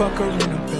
fuck her in the bed.